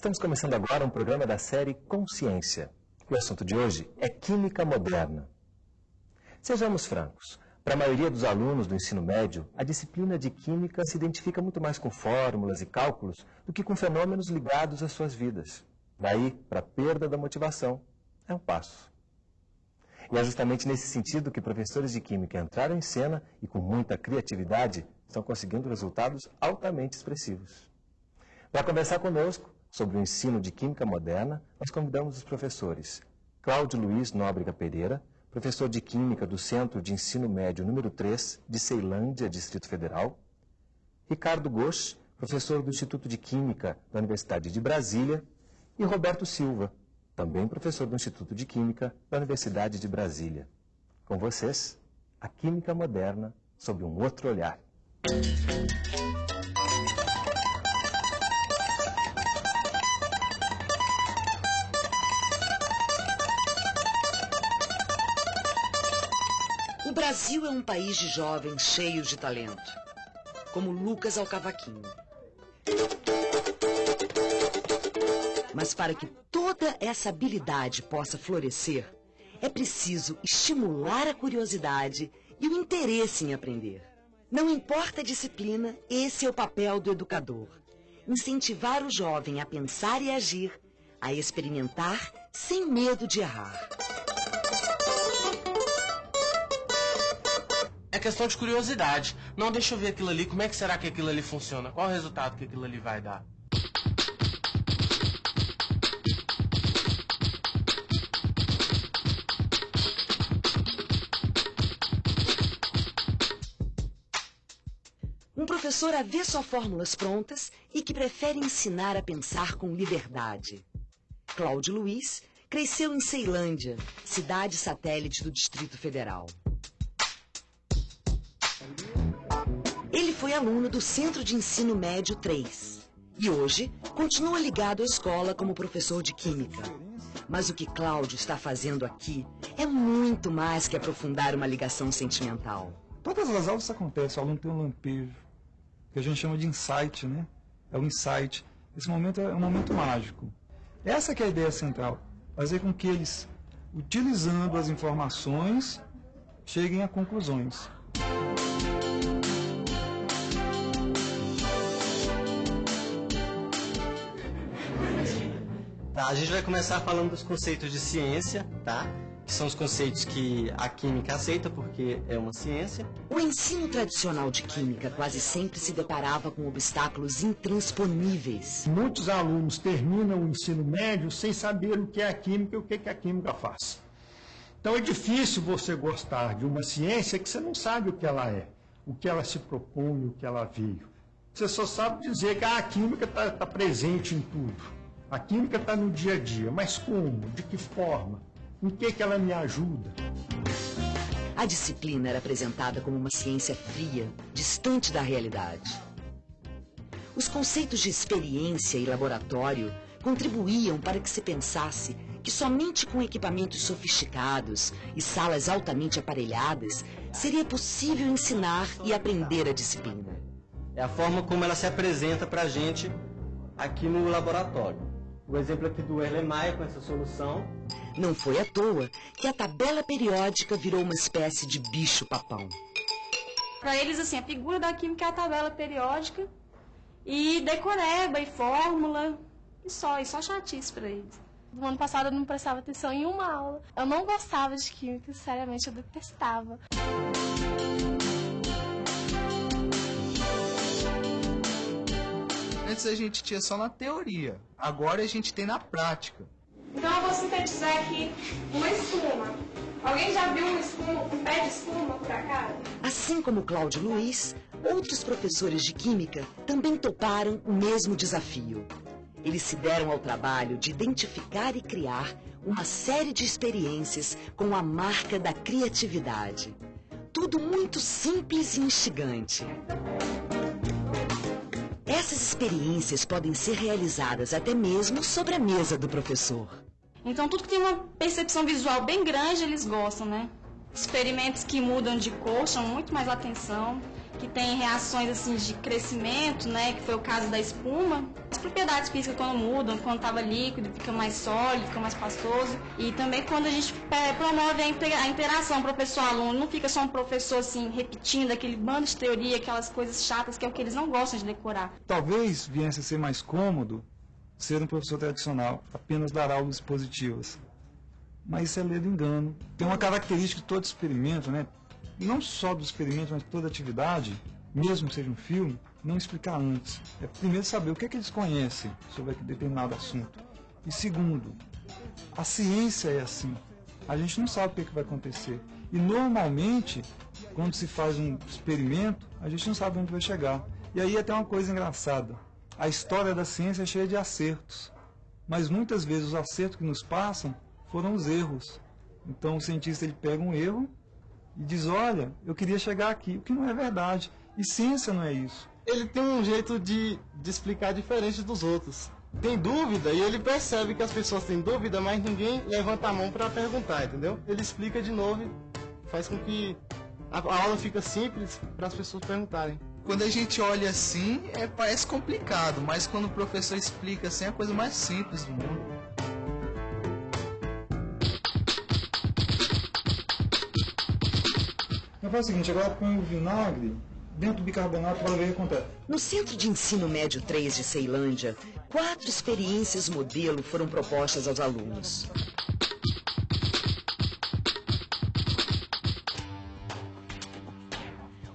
Estamos começando agora um programa da série Consciência. O assunto de hoje é Química Moderna. Sejamos francos, para a maioria dos alunos do ensino médio, a disciplina de Química se identifica muito mais com fórmulas e cálculos do que com fenômenos ligados às suas vidas. Daí, para a perda da motivação, é um passo. E é justamente nesse sentido que professores de Química entraram em cena e, com muita criatividade, estão conseguindo resultados altamente expressivos. Para conversar conosco sobre o ensino de Química Moderna, nós convidamos os professores Cláudio Luiz Nóbrega Pereira, professor de Química do Centro de Ensino Médio número 3 de Ceilândia, Distrito Federal, Ricardo Gosch, professor do Instituto de Química da Universidade de Brasília, e Roberto Silva, também professor do Instituto de Química da Universidade de Brasília. Com vocês, a Química Moderna sob um outro olhar. Brasil é um país de jovens cheios de talento, como Lucas ao cavaquinho. Mas para que toda essa habilidade possa florescer, é preciso estimular a curiosidade e o interesse em aprender. Não importa a disciplina, esse é o papel do educador. Incentivar o jovem a pensar e agir, a experimentar sem medo de errar. É questão de curiosidade. Não, deixa eu ver aquilo ali, como é que será que aquilo ali funciona? Qual o resultado que aquilo ali vai dar? Um professor a ver só fórmulas prontas e que prefere ensinar a pensar com liberdade. Cláudio Luiz cresceu em Ceilândia, cidade satélite do Distrito Federal. Ele foi aluno do Centro de Ensino Médio 3 e hoje continua ligado à escola como professor de Química. Mas o que Cláudio está fazendo aqui é muito mais que aprofundar uma ligação sentimental. Todas as aulas acontecem, o aluno tem um lampejo, que a gente chama de insight, né? É o insight. Esse momento é um momento mágico. Essa é a ideia central, fazer com que eles, utilizando as informações, cheguem a conclusões. Tá, a gente vai começar falando dos conceitos de ciência, tá? Que são os conceitos que a química aceita porque é uma ciência. O ensino tradicional de Química quase sempre se deparava com obstáculos intransponíveis. Muitos alunos terminam o ensino médio sem saber o que é a química e o que, que a química faz. Então é difícil você gostar de uma ciência que você não sabe o que ela é, o que ela se propõe, o que ela veio. Você só sabe dizer que ah, a química está tá presente em tudo. A química está no dia a dia, mas como? De que forma? Em que, que ela me ajuda? A disciplina era apresentada como uma ciência fria, distante da realidade. Os conceitos de experiência e laboratório contribuíam para que se pensasse que somente com equipamentos sofisticados e salas altamente aparelhadas seria possível ensinar e aprender a disciplina. É a forma como ela se apresenta para a gente aqui no laboratório. O exemplo aqui do Erlenmeyer com essa solução. Não foi à toa que a tabela periódica virou uma espécie de bicho-papão. Para eles, assim, a figura da química é a tabela periódica e decoreba e fórmula e só, e só chatice para eles. No ano passado eu não prestava atenção em uma aula. Eu não gostava de química, seriamente, eu detestava. Antes a gente tinha só na teoria, agora a gente tem na prática. Então eu vou sintetizar aqui uma espuma. Alguém já viu uma espuma, um pé de espuma por acaso? Assim como Cláudio Luiz, outros professores de Química também toparam o mesmo desafio. Eles se deram ao trabalho de identificar e criar uma série de experiências com a marca da criatividade. Tudo muito simples e instigante. Essas experiências podem ser realizadas até mesmo sobre a mesa do professor. Então tudo que tem uma percepção visual bem grande eles gostam, né? Experimentos que mudam de cor chamam muito mais atenção. Que tem reações assim de crescimento, né, que foi o caso da espuma. As propriedades físicas quando mudam, quando estava líquido, fica mais sólido, fica mais pastoso. E também quando a gente é, promove a interação professor-aluno, não fica só um professor assim repetindo aquele bando de teoria, aquelas coisas chatas que é o que eles não gostam de decorar. Talvez viesse a ser mais cômodo ser um professor tradicional, apenas dar aulas expositivas. Mas isso é ledo engano. Tem uma característica de todo experimento, né? Não só do experimento, mas toda atividade, mesmo que seja um filme, não explicar antes. É primeiro saber o que, é que eles conhecem sobre determinado assunto. E segundo, a ciência é assim. A gente não sabe o que, é que vai acontecer. E normalmente, quando se faz um experimento, a gente não sabe onde vai chegar. E aí até uma coisa engraçada. A história da ciência é cheia de acertos. Mas muitas vezes os acertos que nos passam foram os erros. Então o cientista ele pega um erro e diz, olha, eu queria chegar aqui, o que não é verdade. E ciência não é isso. Ele tem um jeito de, de explicar diferente dos outros. Tem dúvida e ele percebe que as pessoas têm dúvida, mas ninguém levanta a mão para perguntar, entendeu? Ele explica de novo e faz com que a, a aula fica simples para as pessoas perguntarem. Quando a gente olha assim, é, parece complicado, mas quando o professor explica assim, é a coisa mais simples do mundo. Faz o seguinte, agora põe o vinagre dentro do bicarbonato para ver o que acontece. No Centro de Ensino Médio 3 de Ceilândia, quatro experiências modelo foram propostas aos alunos.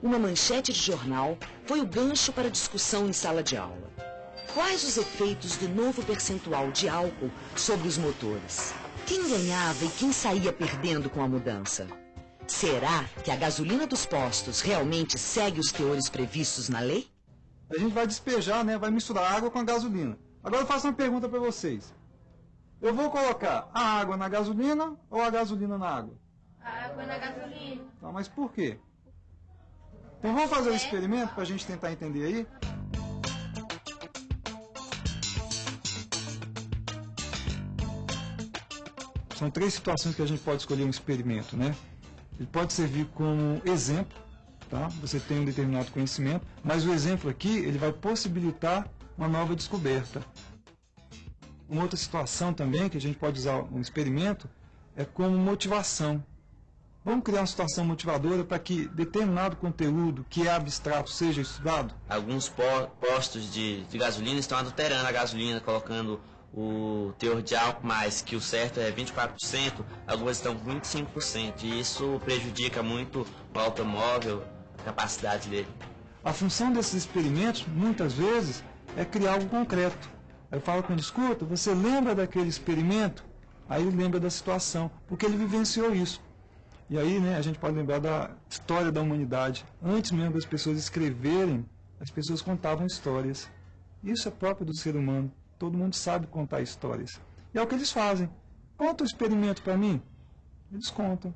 Uma manchete de jornal foi o gancho para discussão em sala de aula. Quais os efeitos do novo percentual de álcool sobre os motores? Quem ganhava e quem saía perdendo com a mudança? Será que a gasolina dos postos realmente segue os teores previstos na lei? A gente vai despejar, né? Vai misturar água com a gasolina. Agora eu faço uma pergunta para vocês. Eu vou colocar a água na gasolina ou a gasolina na água? A água na gasolina. Tá, mas por quê? Então vamos fazer um experimento para a gente tentar entender aí? São três situações que a gente pode escolher um experimento, né? Ele pode servir como exemplo, tá? Você tem um determinado conhecimento, mas o exemplo aqui, ele vai possibilitar uma nova descoberta. Uma outra situação também que a gente pode usar um experimento é como motivação. Vamos criar uma situação motivadora para que determinado conteúdo que é abstrato seja estudado? Alguns postos de, de gasolina estão adulterando a gasolina, colocando o teor de álcool mais, que o certo é 24%, algumas estão com 25%, e isso prejudica muito o automóvel, a capacidade dele. A função desses experimentos, muitas vezes, é criar algo concreto. Eu falo com ele, escuta, você lembra daquele experimento? Aí ele lembra da situação, porque ele vivenciou isso. E aí né, a gente pode lembrar da história da humanidade. Antes mesmo das pessoas escreverem, as pessoas contavam histórias. Isso é próprio do ser humano. Todo mundo sabe contar histórias. E é o que eles fazem. Conta o experimento para mim. Eles contam.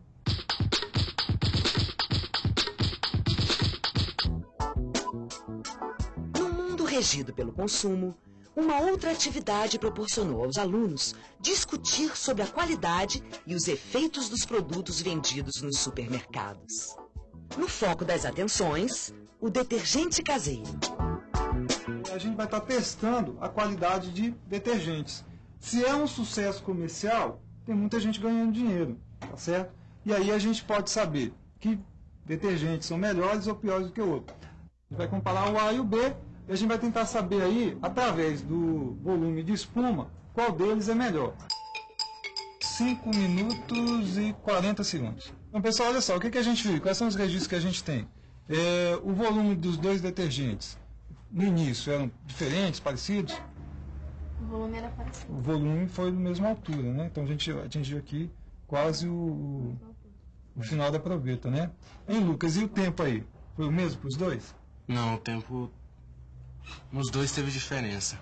No mundo regido pelo consumo, uma outra atividade proporcionou aos alunos discutir sobre a qualidade e os efeitos dos produtos vendidos nos supermercados. No foco das atenções, o detergente caseiro a gente vai estar testando a qualidade de detergentes. Se é um sucesso comercial, tem muita gente ganhando dinheiro, tá certo? E aí a gente pode saber que detergentes são melhores ou piores do que o outro. A gente vai comparar o A e o B e a gente vai tentar saber aí, através do volume de espuma, qual deles é melhor. 5 minutos e 40 segundos. Então, pessoal, olha só, o que, que a gente viu? Quais são os registros que a gente tem? É, o volume dos dois detergentes no início eram diferentes, parecidos? O volume era parecido. O volume foi da mesma altura, né? Então a gente atingiu aqui quase o, o final da proveta, né? Hein, Lucas, e o tempo aí? Foi o mesmo para os dois? Não, o tempo nos dois teve diferença.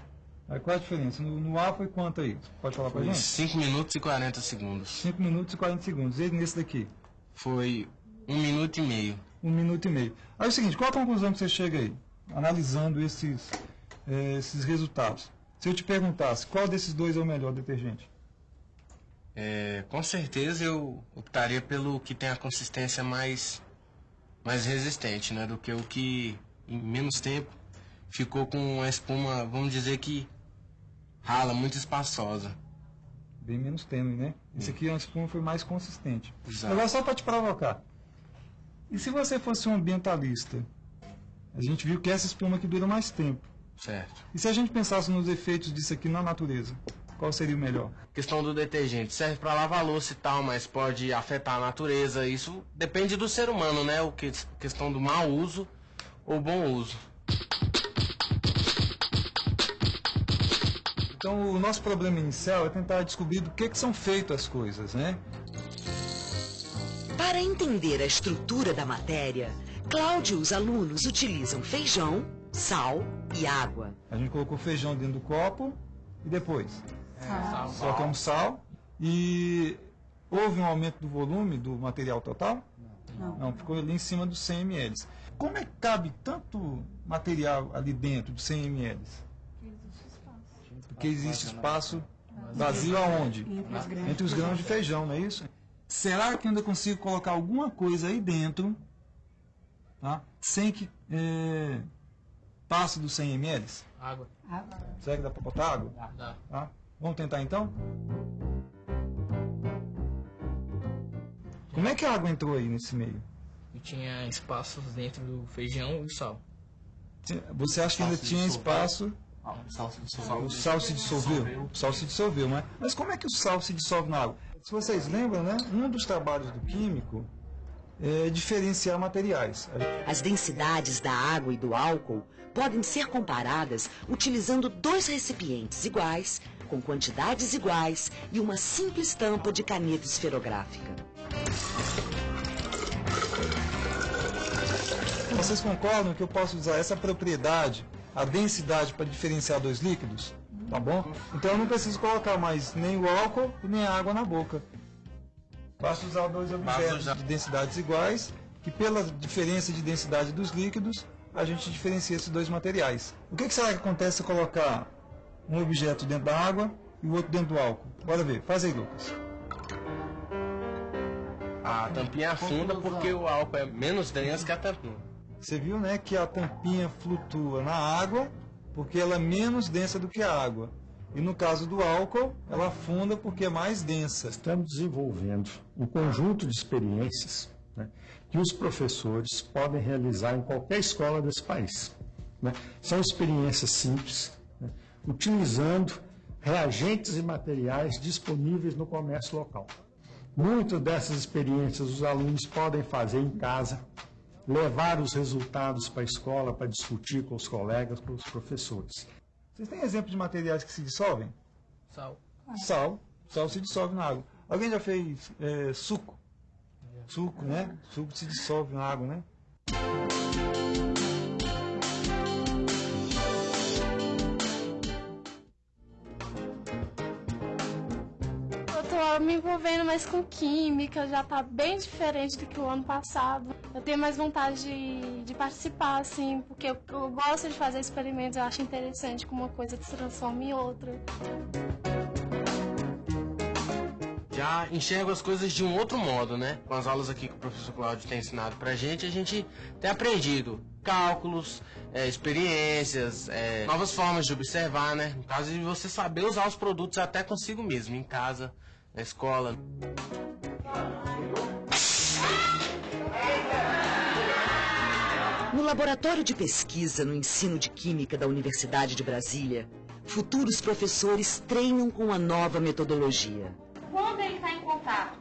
Aí qual a diferença? No, no A foi quanto aí? Pode falar para gente? 5 minutos e 40 segundos. 5 minutos e 40 segundos. E nesse daqui? Foi um minuto e meio. Um minuto e meio. Aí é o seguinte, qual a conclusão que você chega aí? Analisando esses, é, esses resultados. Se eu te perguntasse qual desses dois é o melhor detergente? É, com certeza eu optaria pelo que tem a consistência mais, mais resistente, né? Do que o que em menos tempo ficou com a espuma, vamos dizer que rala, muito espaçosa. Bem menos tênue, né? Esse aqui, a espuma foi mais consistente. Exato. Agora, só para te provocar. E se você fosse um ambientalista? A gente viu que essa espuma aqui dura mais tempo. Certo. E se a gente pensasse nos efeitos disso aqui na natureza? Qual seria o melhor? Questão do detergente serve para lavar louça e tal, mas pode afetar a natureza. Isso depende do ser humano, né? O que questão do mau uso ou bom uso. Então, o nosso problema inicial é tentar descobrir do que, que são feitas as coisas, né? Para entender a estrutura da matéria, Cláudio os alunos utilizam feijão, sal e água. A gente colocou feijão dentro do copo e depois colocamos sal e houve um aumento do volume do material total? Não. Não, ficou ali em cima dos 100 ml. Como é que cabe tanto material ali dentro dos 100 ml? Porque existe espaço vazio aonde? Entre os grãos de feijão, não é isso? Será que eu ainda consigo colocar alguma coisa aí dentro, tá? sem que é, passe dos 100 ml? Água. Será que dá para botar água? Dá. Tá? Vamos tentar então? Como é que a água entrou aí nesse meio? E tinha espaços dentro do feijão e sal. Você acha que ainda tinha espaço? O sal se O sal se dissolveu? O sal se dissolveu, né? Mas como é que o sal se dissolve na água? Se vocês lembram, né? Um dos trabalhos do químico é diferenciar materiais. As densidades da água e do álcool podem ser comparadas utilizando dois recipientes iguais, com quantidades iguais e uma simples tampa de caneta esferográfica. Vocês concordam que eu posso usar essa propriedade, a densidade, para diferenciar dois líquidos? Tá bom? Então eu não preciso colocar mais nem o álcool nem a água na boca. Basta usar dois objetos de densidades iguais, que pela diferença de densidade dos líquidos, a gente diferencia esses dois materiais. O que, que será que acontece se colocar um objeto dentro da água e o outro dentro do álcool? Bora ver. Faz aí, Lucas. A tampinha afunda porque o álcool é menos denso que a tampinha. Você viu, né, que a tampinha flutua na água porque ela é menos densa do que a água. E no caso do álcool, ela afunda porque é mais densa. Estamos desenvolvendo um conjunto de experiências né, que os professores podem realizar em qualquer escola desse país. né. São experiências simples, né, utilizando reagentes e materiais disponíveis no comércio local. Muitas dessas experiências os alunos podem fazer em casa, levar os resultados para a escola para discutir com os colegas, com os professores. Vocês têm exemplo de materiais que se dissolvem? Sal. Sal. Sal se dissolve na água. Alguém já fez é, suco? Suco, né? Suco se dissolve na água, né? Tô me envolvendo mais com química, já tá bem diferente do que o ano passado. Eu tenho mais vontade de, de participar, assim, porque eu, eu gosto de fazer experimentos, eu acho interessante como uma coisa se transforma em outra. Já enxergo as coisas de um outro modo, né? Com as aulas aqui que o professor Cláudio tem ensinado pra gente, a gente tem aprendido cálculos, é, experiências, é, novas formas de observar, né? No caso de você saber usar os produtos até consigo mesmo, em casa, na escola. No laboratório de pesquisa no ensino de química da Universidade de Brasília, futuros professores treinam com a nova metodologia. Quando ele está em contato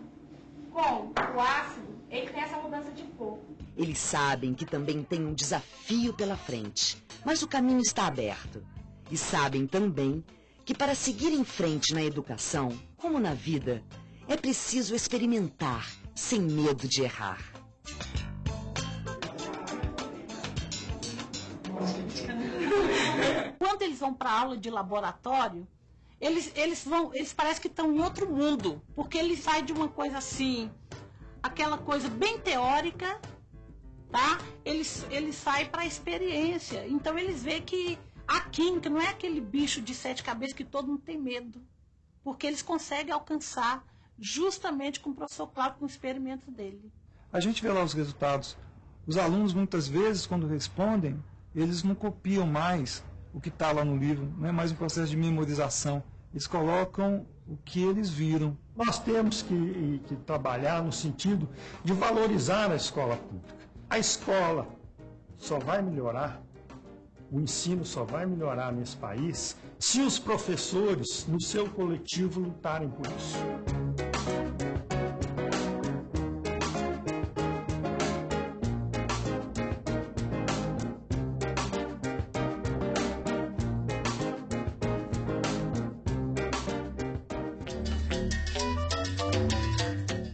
com o ácido, ele tem essa mudança de cor. Eles sabem que também tem um desafio pela frente, mas o caminho está aberto. E sabem também que para seguir em frente na educação, como na vida, é preciso experimentar sem medo de errar. Quando eles vão para aula de laboratório, eles, eles vão, eles parecem que estão em outro mundo, porque eles saem de uma coisa assim, aquela coisa bem teórica, tá? Eles, eles saem para a experiência. Então eles veem que a química não é aquele bicho de sete cabeças que todo mundo tem medo, porque eles conseguem alcançar justamente com o professor Cláudio, com o experimento dele. A gente vê lá os resultados. Os alunos, muitas vezes, quando respondem, eles não copiam mais o que está lá no livro, não é mais um processo de memorização. Eles colocam o que eles viram. Nós temos que, que trabalhar no sentido de valorizar a escola pública. A escola só vai melhorar, o ensino só vai melhorar nesse país se os professores, no seu coletivo, lutarem por isso.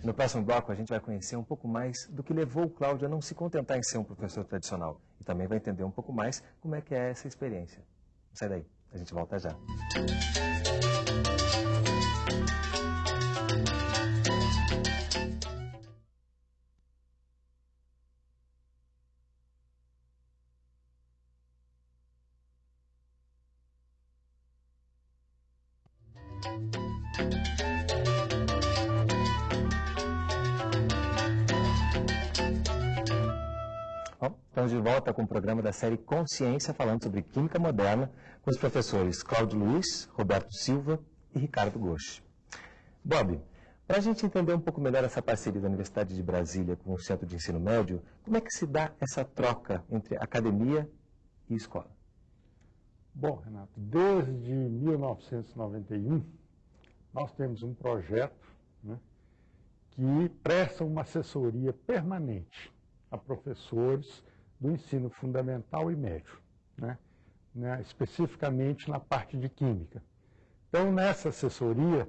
No próximo bloco, a gente vai conhecer um pouco mais do que levou o Cláudio a não se contentar em ser um professor tradicional. E também vai entender um pouco mais como é que é essa experiência. Sai daí, a gente volta já. Da série Consciência, falando sobre Química Moderna, com os professores Cláudio Luiz, Roberto Silva e Ricardo Gomes. Bob, para a gente entender um pouco melhor essa parceria da Universidade de Brasília com o Centro de Ensino Médio, como é que se dá essa troca entre academia e escola? Bom, Renato, desde 1991, nós temos um projeto né, que presta uma assessoria permanente a professores do ensino fundamental e médio, né, né, especificamente na parte de química. Então, nessa assessoria,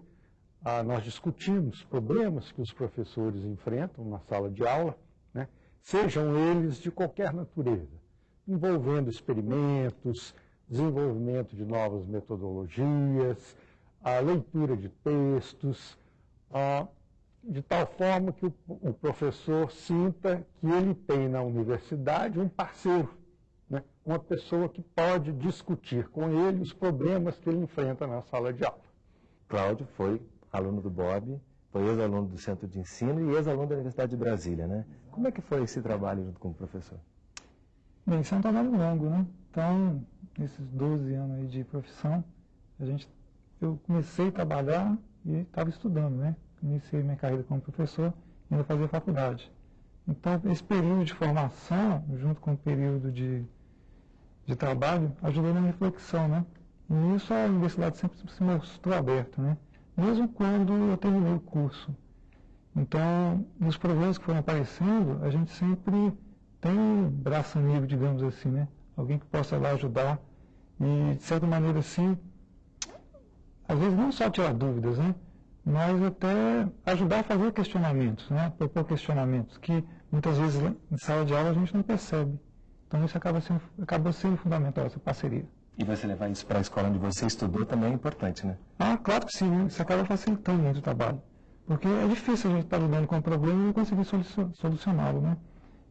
ah, nós discutimos problemas que os professores enfrentam na sala de aula, né, sejam eles de qualquer natureza, envolvendo experimentos, desenvolvimento de novas metodologias, a leitura de textos, a, de tal forma que o, o, professor sinta que ele tem na universidade um parceiro, né? uma pessoa que pode discutir com ele os problemas que ele enfrenta na sala de aula. Cláudio foi aluno do Bob, foi ex-aluno do Centro de Ensino e ex-aluno da Universidade de Brasília, né? Como é que foi esse trabalho junto com o professor? Bem, isso é um trabalho longo, né? Então, nesses 12 anos aí de profissão, a gente, eu comecei a trabalhar e estava estudando, né? Iniciei minha carreira como professor e ainda fazia faculdade. Então, esse período de formação, junto com o período de, de trabalho, ajudou na reflexão, né? E isso a universidade sempre se mostrou aberta, né? Mesmo quando eu terminei o curso. Então, nos problemas que foram aparecendo, a gente sempre tem um braço amigo, digamos assim, né? Alguém que possa lá ajudar e, de certa maneira, assim, às vezes não só tirar dúvidas, né? Mas até ajudar a fazer questionamentos, né? Propor questionamentos que muitas vezes em sala de aula a gente não percebe. Então isso acaba sendo, acaba sendo fundamental, essa parceria. E você levar isso para a escola onde você estudou também é importante, né? Ah, claro que sim, né? isso acaba facilitando muito o trabalho. Porque é difícil a gente estar lidando com um problema e não conseguir solucioná-lo, né?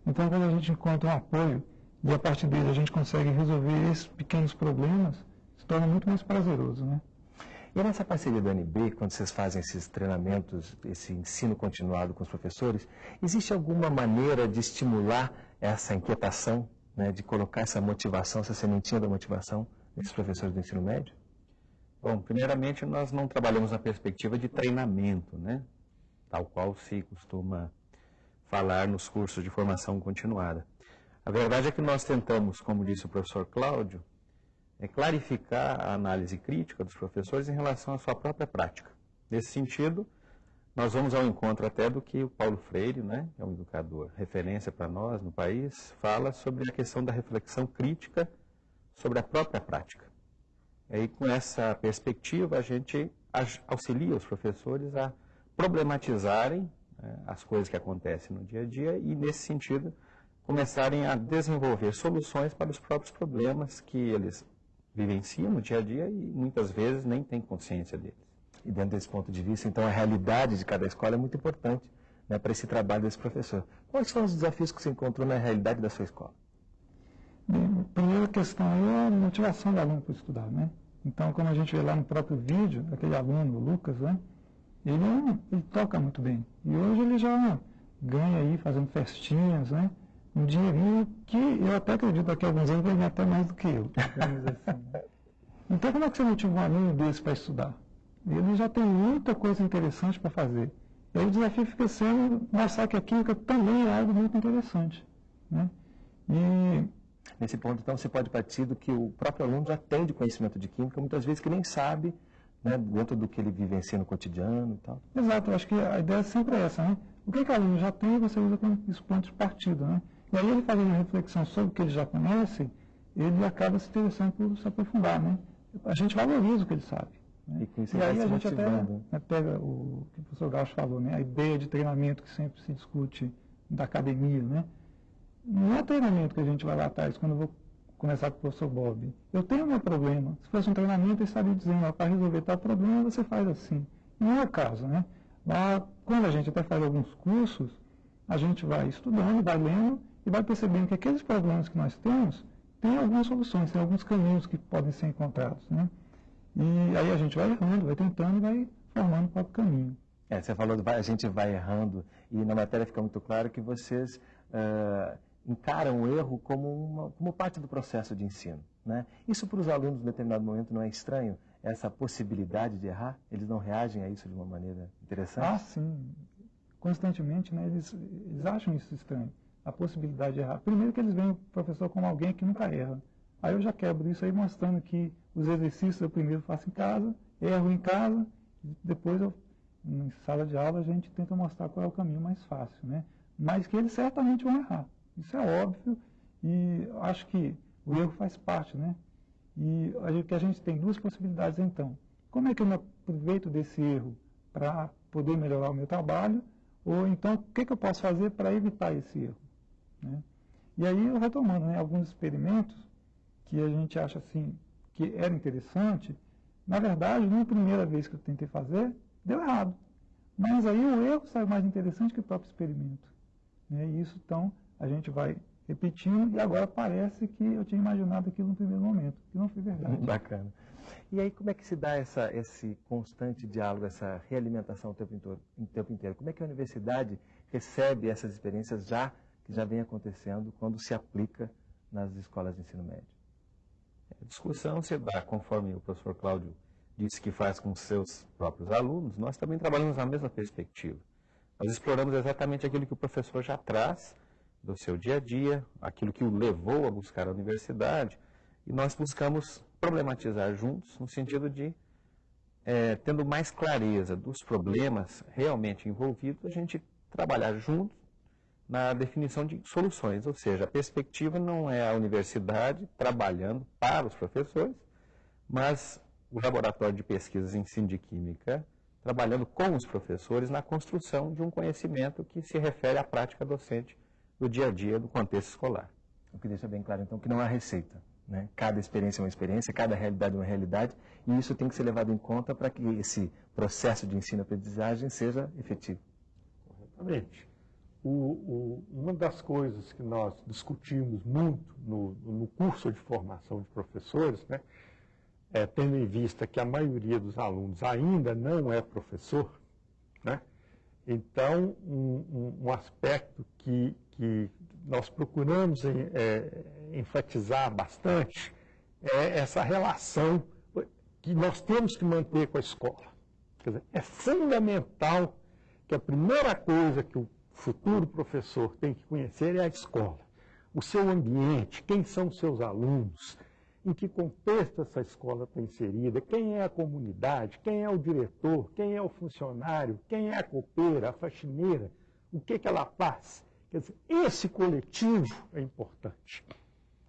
Então, quando a gente encontra um apoio e a partir dele a gente consegue resolver esses pequenos problemas, se torna muito mais prazeroso, né? E nessa parceria do NB, quando vocês fazem esses treinamentos, esse ensino continuado com os professores, existe alguma maneira de estimular essa inquietação, né, de colocar essa motivação, essa sementinha da motivação nesses professores do ensino médio? Bom, primeiramente nós não trabalhamos na perspectiva de treinamento, né? Tal qual se costuma falar nos cursos de formação continuada. A verdade é que nós tentamos, como disse o professor Cláudio, é clarificar a análise crítica dos professores em relação à sua própria prática. Nesse sentido, nós vamos ao encontro até do que o Paulo Freire, né, que é um educador referência para nós no país, fala sobre a questão da reflexão crítica sobre a própria prática. E aí, com essa perspectiva, a gente auxilia os professores a problematizarem né, as coisas que acontecem no dia a dia e, nesse sentido, começarem a desenvolver soluções para os próprios problemas que eles vivenciam no dia a dia e muitas vezes nem têm consciência deles. E dentro desse ponto de vista, então, a realidade de cada escola é muito importante né, para esse trabalho desse professor. Quais são os desafios que você encontrou na realidade da sua escola? Bem, a primeira questão é a motivação do aluno para estudar, né? Então, como a gente vê lá no próprio vídeo, aquele aluno, o Lucas, né? Ele, ele toca muito bem. E hoje ele já ganha aí fazendo festinhas, né? Um dinheirinho que eu até acredito daqui a alguns anos vai ganhar até mais do que eu. Assim. Então, como é que você motiva um aluno desse para estudar? Ele já tem muita coisa interessante para fazer. E aí o desafio fica sendo mostrar que a química também é algo muito interessante. Né? E Nesse ponto, então, você pode partir do que o próprio aluno já tem de conhecimento de química, muitas vezes que nem sabe, né, dentro do que ele vivencia no cotidiano e tal. Exato, eu acho que a ideia sempre é essa, né? O que, que o aluno já tem, você usa como esse ponto de partida, né? E aí ele fazendo uma reflexão sobre o que ele já conhece, ele acaba se interessando por se aprofundar, né? A gente valoriza o que ele sabe. Né? E, e aí a gente até né, pega o que o professor Gaucho falou, né? A ideia de treinamento que sempre se discute da academia, né? Não é treinamento que a gente vai lá atrás, quando eu vou começar com o professor Bob. Eu tenho meu problema. Se fosse um treinamento, ele estaria dizendo, para resolver tal problema, você faz assim. Não é o caso, né? Mas, quando a gente até faz alguns cursos, a gente vai estudando, vai lendo e vai percebendo que aqueles problemas que nós temos têm algumas soluções, tem alguns caminhos que podem ser encontrados, né? E aí a gente vai errando, vai tentando e vai formando o próprio caminho. É, você falou, a gente vai errando e na matéria fica muito claro que vocês uh, encaram o erro como, uma, como parte do processo de ensino. Né? Isso para os alunos, em determinado momento, não é estranho? Essa possibilidade de errar? Eles não reagem a isso de uma maneira interessante? Ah, sim. Constantemente, né, eles, eles acham isso estranho. A possibilidade de errar. Primeiro que eles veem o professor como alguém que nunca erra. Aí eu já quebro isso aí mostrando que os exercícios eu primeiro faço em casa, erro em casa, depois eu, em sala de aula a gente tenta mostrar qual é o caminho mais fácil, né? Mas que eles certamente vão errar. Isso é óbvio e acho que o erro faz parte, né? E a que a gente tem duas possibilidades então. Como é que eu me aproveito desse erro para poder melhorar o meu trabalho? Ou então, o que, que eu posso fazer para evitar esse erro? Né? E aí, retomando né, alguns experimentos que a gente acha assim que era interessante, na verdade, na primeira vez que eu tentei fazer, deu errado. Mas aí o erro saiu mais interessante que o próprio experimento. Né? E isso, então, a gente vai repetindo e agora parece que eu tinha imaginado aquilo no primeiro momento, que não foi verdade. Bacana. E aí como é que se dá essa, esse constante diálogo, essa realimentação o tempo, inteiro, o tempo inteiro? Como é que a universidade recebe essas experiências já que já vem acontecendo quando se aplica nas escolas de ensino médio? A discussão se dá, conforme o professor Cláudio disse que faz com seus próprios alunos, nós também trabalhamos na mesma perspectiva. Nós exploramos exatamente aquilo que o professor já traz do seu dia a dia, aquilo que o levou a buscar a universidade, e nós buscamos problematizar juntos, no sentido de, é, tendo mais clareza dos problemas realmente envolvidos, a gente trabalhar juntos na definição de soluções, ou seja, a perspectiva não é a universidade trabalhando para os professores, mas o laboratório de pesquisas em ensino de química trabalhando com os professores na construção de um conhecimento que se refere à prática docente do dia a dia do contexto escolar. O que deixa bem claro, então, que não há receita. Né? Cada experiência é uma experiência, cada realidade é uma realidade, e isso tem que ser levado em conta para que esse processo de ensino-aprendizagem seja efetivo. Corretamente. O, o, uma das coisas que nós discutimos muito no, no curso de formação de professores, né, é, tendo em vista que a maioria dos alunos ainda não é professor, né, então um, um, um aspecto que que nós procuramos é, enfatizar bastante é essa relação que nós temos que manter com a escola. Quer dizer, é fundamental que a primeira coisa que o futuro professor tem que conhecer é a escola. O seu ambiente, quem são seus alunos, em que contexto essa escola está inserida, quem é a comunidade, quem é o diretor, quem é o funcionário, quem é a copeira, a faxineira, o que, que ela faz. Quer dizer, esse coletivo é importante.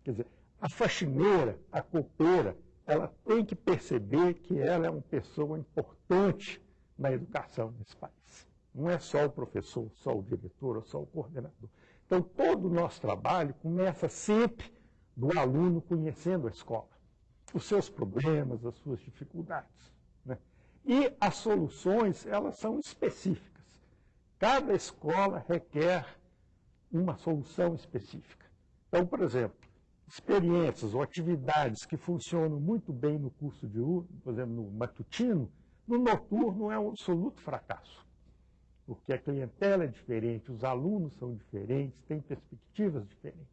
Quer dizer, a faxineira, a copeira, ela tem que perceber que ela é uma pessoa importante na educação nesse país. Não é só o professor, só o diretor, só o coordenador. Então, todo o nosso trabalho começa sempre do aluno conhecendo a escola, os seus problemas, as suas dificuldades. Né? E as soluções, elas são específicas. Cada escola requer uma solução específica. Então, por exemplo, experiências ou atividades que funcionam muito bem no curso de, por exemplo, no matutino, no noturno é um absoluto fracasso. Porque a clientela é diferente, os alunos são diferentes, têm perspectivas diferentes.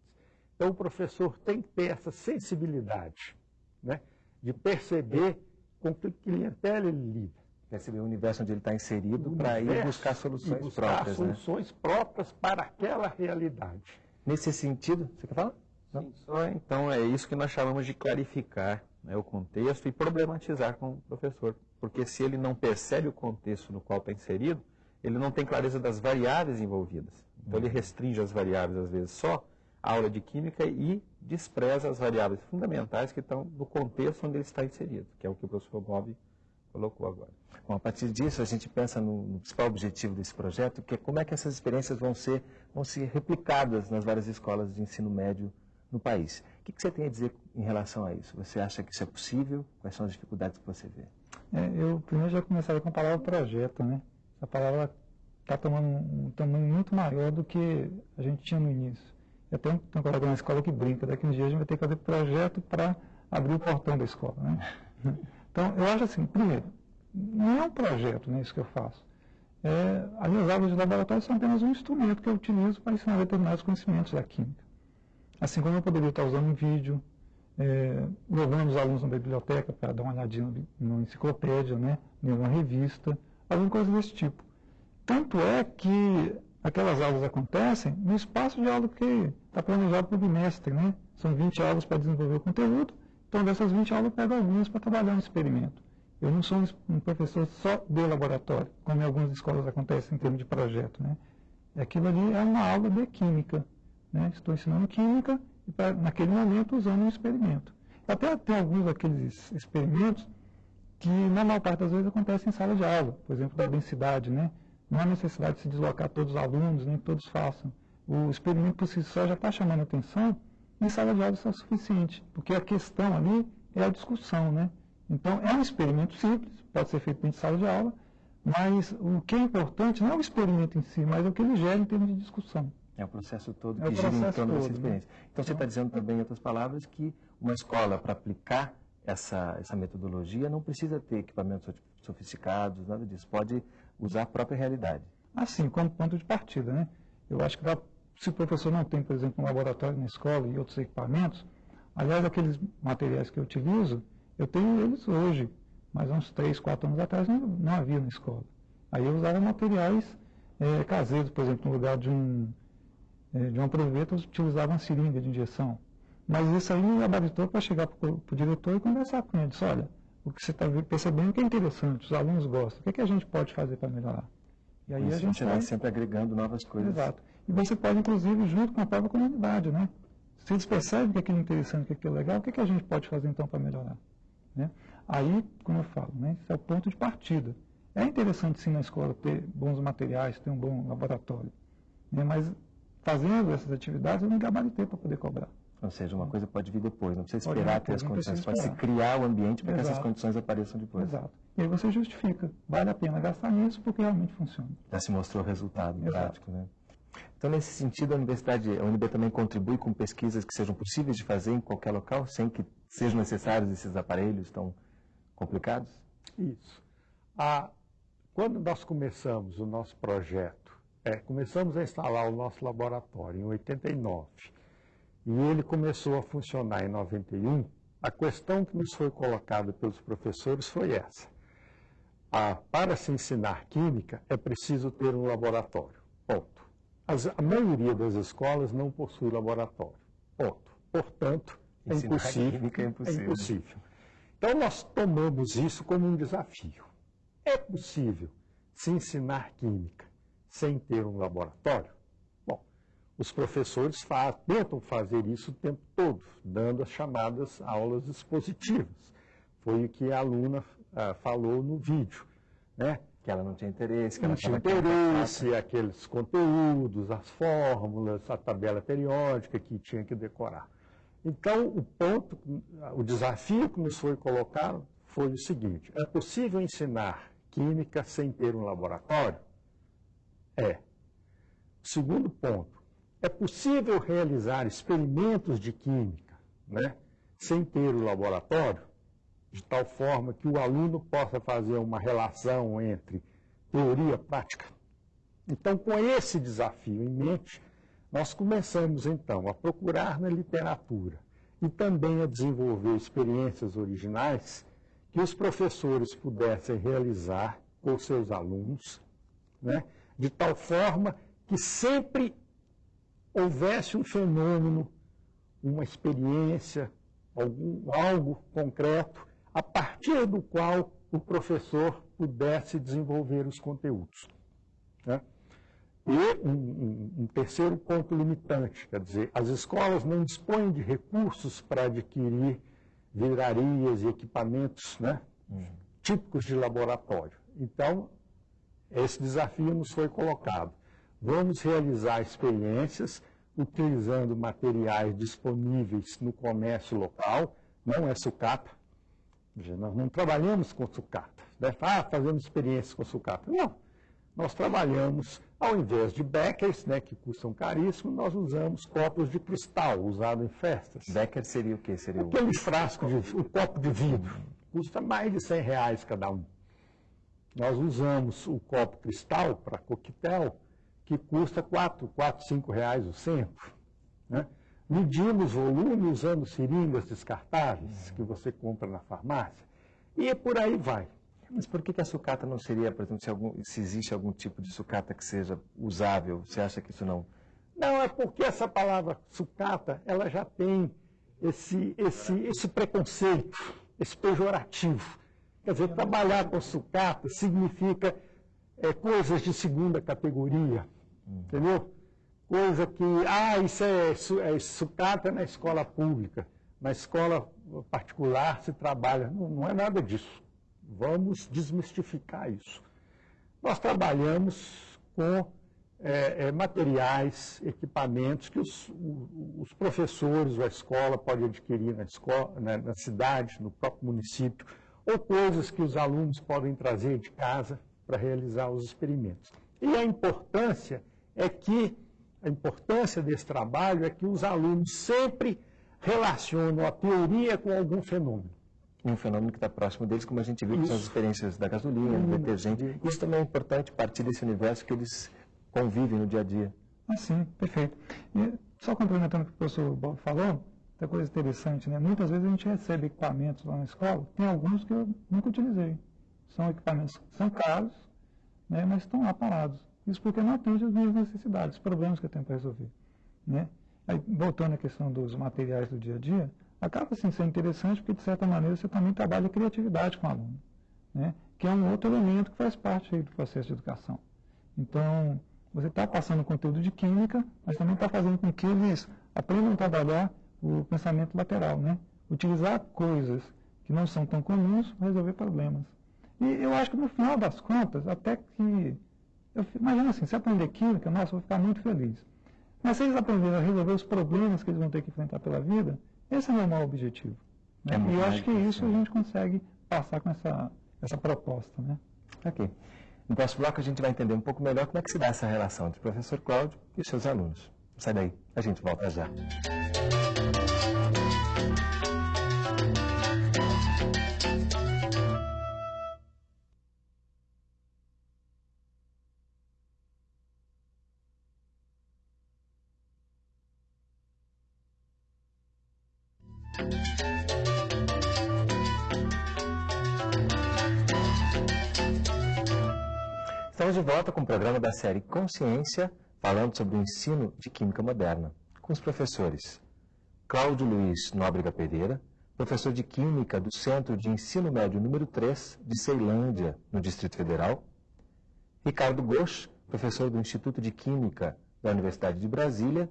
Então, o professor tem que ter essa sensibilidade né, de perceber com que clientela ele lida. Perceber o universo onde ele está inserido para ir buscar soluções buscar próprias. né? soluções próprias para aquela realidade. Nesse sentido, você quer falar? Sim, só então é isso que nós chamamos de clarificar né, o contexto e problematizar com o professor. Porque se ele não percebe o contexto no qual está inserido, ele não tem clareza das variáveis envolvidas. Então ele restringe as variáveis, às vezes, só a aula de química e despreza as variáveis fundamentais que estão no contexto onde ele está inserido, que é o que o professor Bob colocou agora. Bom, a partir disso, a gente pensa no, no principal objetivo desse projeto, que é como é que essas experiências vão ser, vão ser replicadas nas várias escolas de ensino médio no país. O que, que você tem a dizer em relação a isso? Você acha que isso é possível? Quais são as dificuldades que você vê? É, eu primeiro já começaria com a palavra projeto, né? Essa palavra está tomando um tamanho muito maior do que a gente tinha no início. Eu tenho, tenho um colega na escola que brinca, daqui uns dias a gente vai ter que fazer projeto para abrir o portão da escola, né? Então, eu acho assim, primeiro, não é um projeto, né, isso que eu faço. É, as minhas aulas de laboratório são apenas um instrumento que eu utilizo para ensinar determinados conhecimentos da química. Assim como eu poderia estar usando um vídeo, é, levando os alunos na biblioteca para dar uma olhadinha numa enciclopédia, né, em uma revista, alguma coisa desse tipo. Tanto é que aquelas aulas acontecem no espaço de aula que está planejado para o bimestre, né? São 20 aulas para desenvolver o conteúdo, então dessas 20 aulas eu pego algumas para trabalhar no experimento. Eu não sou um professor só de laboratório, como em algumas escolas acontece em termos de projeto, né? Aquilo ali é uma aula de química, né? Estou ensinando química e pra, naquele momento usando um experimento. Até tem alguns daqueles experimentos que na maior parte das vezes acontecem em sala de aula, por exemplo, da densidade, né? Não há necessidade de se deslocar todos os alunos, nem que todos façam. O experimento por si só já está chamando atenção, e em sala de aula isso é suficiente, porque a questão ali é a discussão, né? Então, é um experimento simples, pode ser feito dentro de sala de aula, mas o que é importante não é o experimento em si, mas é o que ele gera em termos de discussão. É o processo todo É que gira em torno dessa né? experiência. Então, você está dizendo também, em outras palavras, que uma escola, para aplicar essa, essa metodologia, não precisa ter equipamentos sof- sofisticados, nada disso. Pode usar a própria realidade. Assim, como ponto de partida, né? Eu acho que dá- se o professor não tem, por exemplo, um laboratório na escola e outros equipamentos, aliás, aqueles materiais que eu utilizo, eu tenho eles hoje, mas há uns 3, 4 anos atrás não, não havia na escola. Aí eu usava materiais eh, caseiros, por exemplo, no lugar de um, eh, de uma proveta, eu utilizava uma seringa de injeção. Mas isso aí me habilitou para chegar para o diretor e conversar com ele. Disse, olha, o que você está percebendo que é interessante, os alunos gostam, o que, é que a gente pode fazer para melhorar? E aí Isso a gente vai sempre agregando novas coisas. Exato. E você pode, inclusive, junto com a própria comunidade, né? Se eles percebem que aquilo é interessante, que aquilo é legal, o que, que a gente pode fazer então para melhorar? Né? Aí, como eu falo, né? Esse é o ponto de partida. É interessante sim na escola ter bons materiais, ter um bom laboratório. Né? Mas fazendo essas atividades eu não gabaritei para poder cobrar. Ou seja, uma coisa pode vir depois, não precisa esperar ter depois, as condições, pode se criar o ambiente para que essas condições apareçam depois. Exato. E aí você justifica, vale a pena gastar nisso porque realmente funciona. Já se mostrou o resultado Exato. prático, né? Então, nesse sentido, a universidade, a UNB também contribui com pesquisas que sejam possíveis de fazer em qualquer local, sem que sejam necessários esses aparelhos tão complicados? Isso. Ah, quando nós começamos o nosso projeto, é, começamos a instalar o nosso laboratório em 89, e ele começou a funcionar em 91, a questão que nos foi colocada pelos professores foi essa. Ah, para se ensinar química, é preciso ter um laboratório. Ponto. As- a maioria das escolas não possui laboratório. Ponto. Portanto, é impossível. é impossível. É impossível. Então, nós tomamos isso como um desafio. É possível se ensinar química sem ter um laboratório? Os professores fa- tentam fazer isso o tempo todo, dando as chamadas aulas expositivas. Foi o que a aluna ah, falou no vídeo. Né? Que ela não tinha interesse, que não ela tinha interesse, aqueles conteúdos, as fórmulas, a tabela periódica que tinha que decorar. Então, o ponto, o desafio que nos foi colocado foi o seguinte: é possível ensinar química sem ter um laboratório? É. Segundo ponto, é possível realizar experimentos de química né, sem ter o laboratório? De tal forma que o aluno possa fazer uma relação entre teoria e prática? Então, com esse desafio em mente, nós começamos então a procurar na literatura e também a desenvolver experiências originais que os professores pudessem realizar com seus alunos, né, de tal forma que sempre houvesse um fenômeno, uma experiência, algum, algo concreto, a partir do qual o professor pudesse desenvolver os conteúdos. Né? E um, um, um, terceiro ponto limitante, quer dizer, as escolas não dispõem de recursos para adquirir livrarias e equipamentos né, uhum. típicos de laboratório. Então, esse desafio nos foi colocado. Vamos realizar experiências utilizando materiais disponíveis no comércio local, não é sucata. Nós não trabalhamos com sucata. Né? Ah, fazemos experiências com sucata. Não. Nós trabalhamos, ao invés de beckers, né, que custam caríssimo, nós usamos copos de cristal, usado em festas. Becker seria o quê? Seria Aquele frasco, de, o copo de vidro. Custa mais de 100 reais cada um. Nós usamos o copo cristal para coquetel, que custa 4, 4 5 reais o centro. Né? Medimos volume usando seringas descartáveis que você compra na farmácia. E por aí vai. Mas por que, que a sucata não seria, por exemplo, se, algum, se existe algum tipo de sucata que seja usável, você acha que isso não... Não, é porque essa palavra sucata, ela já tem esse, esse, esse preconceito, esse pejorativo. Quer dizer, trabalhar com sucata significa é, coisas de segunda categoria, entendeu? Coisa que, ah, isso é, é sucata na escola pública, na escola particular se trabalha. Não, não é nada disso. Vamos desmistificar isso. Nós trabalhamos com é, é, materiais, equipamentos que os, os, professores ou a escola podem adquirir na, escola, na, na cidade, no próprio município, ou coisas que os alunos podem trazer de casa para realizar os experimentos. E a importância é que, a importância desse trabalho é que os alunos sempre relacionam a teoria com algum fenômeno. Um fenômeno que está próximo deles, como a gente viu, com as experiências da gasolina, do detergente. Isso também é importante, partir desse universo que eles convivem no dia a dia. Ah, sim, perfeito. E só complementando o que o professor Bob falou, outra coisa interessante, né? Muitas vezes a gente recebe equipamentos lá na escola, tem alguns que eu nunca utilizei. São equipamentos que são caros, né? mas estão lá parados. Isso porque não atende as minhas necessidades, os problemas que eu tenho para resolver. Né? Aí, voltando à questão dos materiais do dia a dia, acaba assim, sendo interessante porque, de certa maneira, você também trabalha a criatividade com o aluno, né? que é um outro elemento que faz parte aí, do processo de educação. Então, você está passando conteúdo de química, mas também está fazendo com que eles aprendam a trabalhar o pensamento lateral, né? utilizar coisas que não são tão comuns para resolver problemas. E eu acho que no final das contas, até que. Eu, imagina assim, se aprender química, nossa, eu vou ficar muito feliz. Mas se eles aprenderem a resolver os problemas que eles vão ter que enfrentar pela vida, esse é o meu maior objetivo. Né? É e eu acho que isso a gente consegue passar com essa, essa proposta. Né? Ok. No próximo bloco a gente vai entender um pouco melhor como é que se dá essa relação entre o professor Cláudio e os seus alunos. Sai daí, a gente volta já. Volta com o programa da série Consciência, falando sobre o ensino de Química Moderna, com os professores Cláudio Luiz Nóbrega Pereira, professor de Química do Centro de Ensino Médio número 3 de Ceilândia, no Distrito Federal, Ricardo Gosch, professor do Instituto de Química da Universidade de Brasília,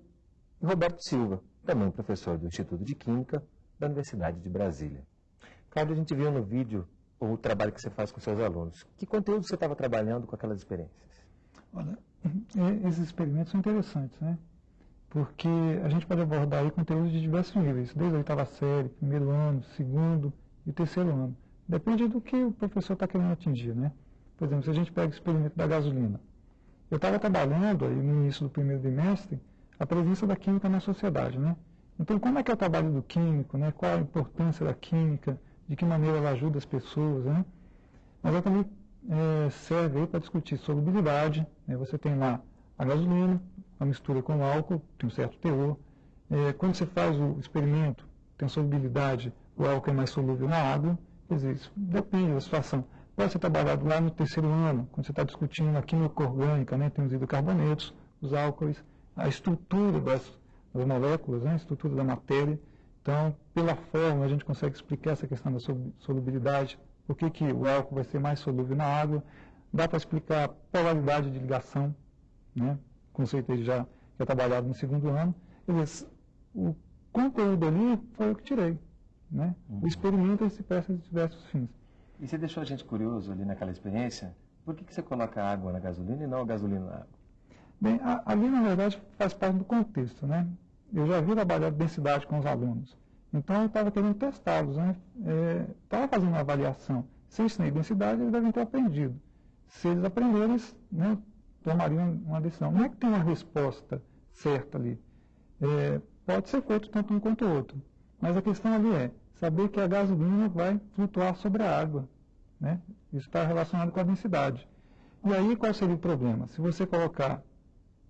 e Roberto Silva, também professor do Instituto de Química da Universidade de Brasília. Cláudio, a gente viu no vídeo o trabalho que você faz com seus alunos. Que conteúdo você estava trabalhando com aquelas experiências? Olha, é, esses experimentos são interessantes, né? Porque a gente pode abordar aí conteúdos de diversos níveis, desde a oitava série, primeiro ano, segundo e terceiro ano. Depende do que o professor está querendo atingir, né? Por exemplo, se a gente pega o experimento da gasolina. Eu estava trabalhando aí no início do primeiro bimestre a presença da química na sociedade, né? Então, como é que é o trabalho do químico, né? Qual a importância da química? De que maneira ela ajuda as pessoas, né? Mas eu também é, serve para discutir solubilidade. Né? Você tem lá a gasolina, a mistura com álcool, tem um certo teor. É, quando você faz o experimento, tem solubilidade, o álcool é mais solúvel na água. Quer dizer, isso depende da situação. Pode ser trabalhado lá no terceiro ano, quando você está discutindo a química orgânica, né? tem os hidrocarbonetos, os álcoois, a estrutura das, das moléculas, né? a estrutura da matéria. Então, pela forma, a gente consegue explicar essa questão da solubilidade, por que, que o álcool vai ser mais solúvel na água. Dá para explicar a polaridade de ligação, né? conceito aí já, já trabalhado no segundo ano. Dizer, o conteúdo ali foi o que tirei. Né? Uhum. O experimento se presta de diversos fins. E você deixou a gente curioso ali naquela experiência, por que, que você coloca água na gasolina e não a gasolina na água? Bem, a, ali na verdade faz parte do contexto, né? Eu já vi trabalhar densidade com os alunos. Então eu estava querendo testá-los, né? Estava é, fazendo uma avaliação. Se eu ensinei densidade, eles devem ter aprendido. Se eles aprenderem, eles né, tomariam uma decisão. Não é que tem uma resposta certa ali. É, pode ser feito tanto um quanto o outro. Mas a questão ali é saber que a gasolina vai flutuar sobre a água. Né? Isso está relacionado com a densidade. E aí qual seria o problema? Se você colocar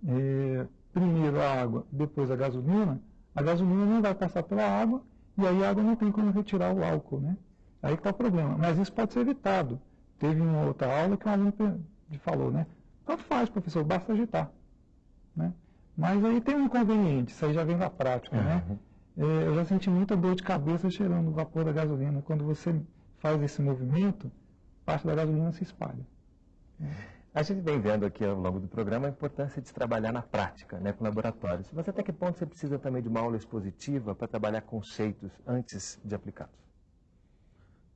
é, primeiro a água, depois a gasolina, a gasolina não vai passar pela água e aí a água não tem como retirar o álcool, né? Aí está o problema. Mas isso pode ser evitado. Teve uma outra aula que um aluno falou, né? Tanto faz, professor, basta agitar. Né? Mas aí tem um inconveniente, isso aí já vem da prática, uhum. né? É, eu já senti muita dor de cabeça cheirando o vapor da gasolina. Quando você faz esse movimento, parte da gasolina se espalha. A gente vem vendo aqui ao longo do programa a importância de trabalhar na prática, né, com laboratórios. Mas até que ponto você precisa também de uma aula expositiva para trabalhar conceitos antes de aplicá-los?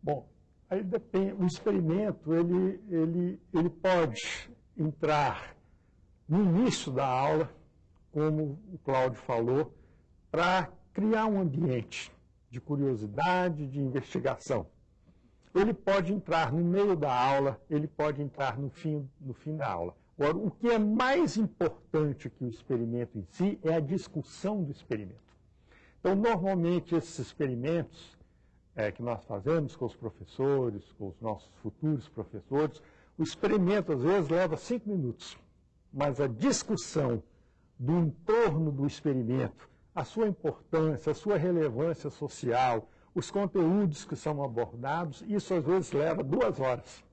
Bom, aí depende. O experimento ele, ele, ele pode entrar no início da aula, como o Cláudio falou, para criar um ambiente de curiosidade, de investigação. Ele pode entrar no meio da aula, ele pode entrar no fim, no fim da aula. Agora, o que é mais importante que o experimento em si é a discussão do experimento. Então, normalmente, esses experimentos é, que nós fazemos com os professores, com os nossos futuros professores, o experimento, às vezes, leva cinco minutos. Mas a discussão do entorno do experimento, a sua importância, a sua relevância social, os conteúdos que são abordados, isso às vezes leva duas horas.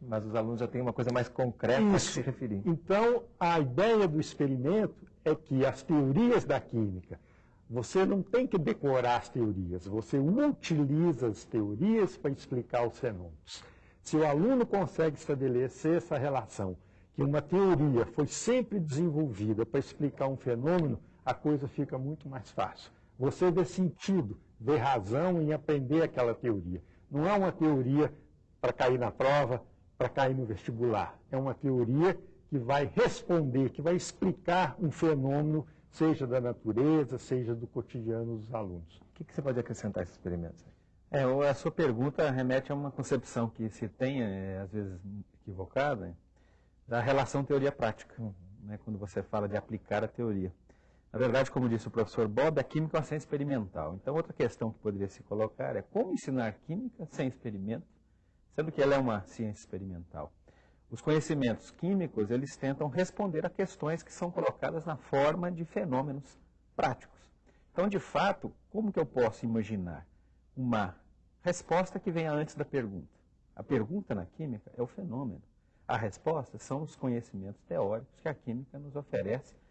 Mas os alunos já têm uma coisa mais concreta isso. a se referir. Então, a ideia do experimento é que as teorias da química, você não tem que decorar as teorias, você utiliza as teorias para explicar os fenômenos. Se o aluno consegue estabelecer essa relação, que uma teoria foi sempre desenvolvida para explicar um fenômeno, a coisa fica muito mais fácil. Você vê sentido, vê razão em aprender aquela teoria. Não é uma teoria para cair na prova, para cair no vestibular. É uma teoria que vai responder, que vai explicar um fenômeno, seja da natureza, seja do cotidiano dos alunos. O que, que você pode acrescentar a esse experimento? É, a sua pergunta remete a uma concepção que se tem, é, às vezes equivocada, da relação teoria-prática, né, quando você fala de aplicar a teoria. Na verdade, como disse o professor Bob, a química é uma ciência experimental. Então, outra questão que poderia se colocar é como ensinar química sem experimento, sendo que ela é uma ciência experimental. Os conhecimentos químicos, eles tentam responder a questões que são colocadas na forma de fenômenos práticos. Então, de fato, como que eu posso imaginar uma resposta que venha antes da pergunta? A pergunta na química é o fenômeno. A resposta são os conhecimentos teóricos que a química nos oferece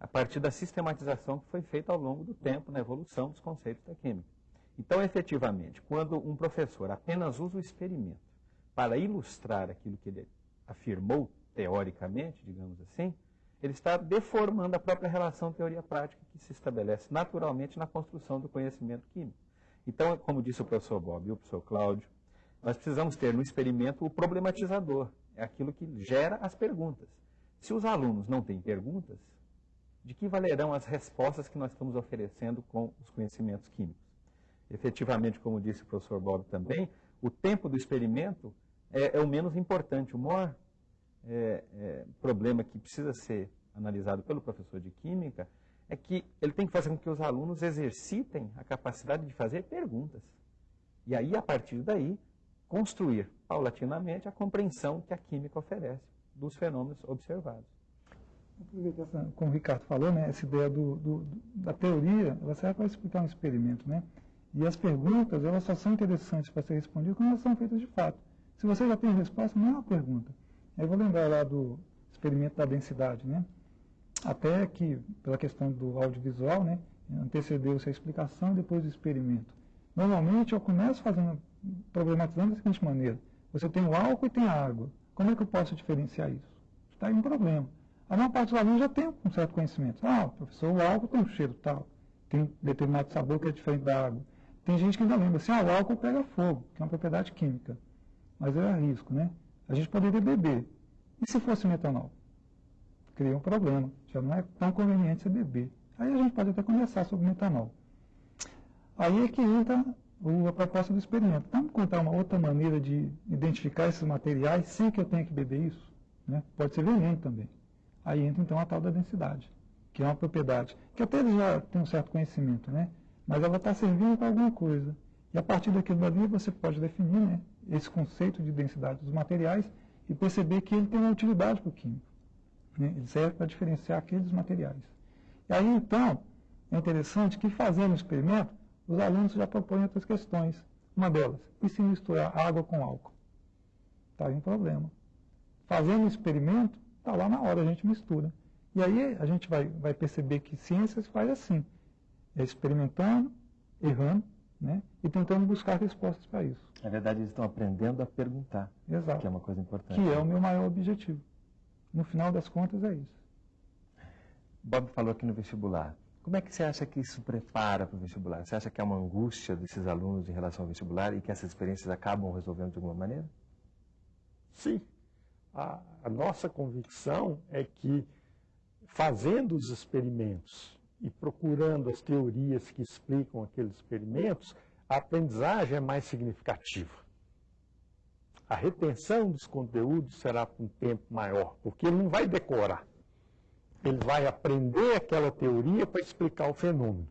a partir da sistematização que foi feita ao longo do tempo na evolução dos conceitos da química. Então, efetivamente, quando um professor apenas usa o experimento para ilustrar aquilo que ele afirmou teoricamente, digamos assim, ele está deformando a própria relação teoria-prática que se estabelece naturalmente na construção do conhecimento químico. Então, como disse o professor Bob e o professor Cláudio, nós precisamos ter no experimento o problematizador, é aquilo que gera as perguntas. Se os alunos não têm perguntas, de que valerão as respostas que nós estamos oferecendo com os conhecimentos químicos. Efetivamente, como disse o professor Bob também, o tempo do experimento é, é o menos importante. O maior é, é, problema que precisa ser analisado pelo professor de química é que ele tem que fazer com que os alunos exercitem a capacidade de fazer perguntas. E aí, a partir daí, construir paulatinamente a compreensão que a química oferece dos fenômenos observados. Aproveitar, como o Ricardo falou, né, essa ideia do, do, da teoria, ela serve para explicar um experimento, né? E as perguntas, elas só são interessantes para ser respondidas quando elas são feitas de fato. Se você já tem a resposta, não é uma pergunta. Eu vou lembrar lá do experimento da densidade, né? Até que, pela questão do audiovisual, né, antecedeu-se a explicação depois do experimento. Normalmente eu começo fazendo, problematizando da seguinte maneira. Você tem o álcool e tem a água. Como é que eu posso diferenciar isso? Está aí um problema. A maior parte dos alunos já tem um certo conhecimento. Ah, professor, o álcool tem um cheiro tal, tem determinado sabor que é diferente da água. Tem gente que ainda lembra assim, ah, o álcool pega fogo, que é uma propriedade química. Mas é risco, né? A gente poderia beber. E se fosse metanol? Cria um problema. Já não é tão conveniente você beber. Aí a gente pode até conversar sobre metanol. Aí é que entra a proposta do experimento. Vamos contar uma outra maneira de identificar esses materiais sem que eu tenha que beber isso? Né? Pode ser veneno também. Aí entra então a tal da densidade, que é uma propriedade que até já têm um certo conhecimento, né? mas ela está servindo para alguma coisa. E a partir daquilo ali você pode definir né, esse conceito de densidade dos materiais e perceber que ele tem uma utilidade para o químico. Né? Ele serve para diferenciar aqueles materiais. E aí então, é interessante que fazendo o experimento, os alunos já propõem outras questões. Uma delas, e se misturar água com álcool? Está aí um problema. Fazendo o experimento, Está lá na hora, a gente mistura. E aí a gente vai, vai perceber que ciência se faz assim, é experimentando, errando, né? e tentando buscar respostas para isso. Na verdade, eles estão aprendendo a perguntar, Exato. que é uma coisa importante. Que é o meu maior objetivo. No final das contas, é isso. Bob falou aqui no vestibular. Como é que você acha que isso prepara para o vestibular? Você acha que é uma angústia desses alunos em relação ao vestibular e que essas experiências acabam resolvendo de alguma maneira? Sim, a, a nossa convicção é que, fazendo os experimentos e procurando as teorias que explicam aqueles experimentos, a aprendizagem é mais significativa. A retenção dos conteúdos será por um tempo maior, porque ele não vai decorar. Ele vai aprender aquela teoria para explicar o fenômeno.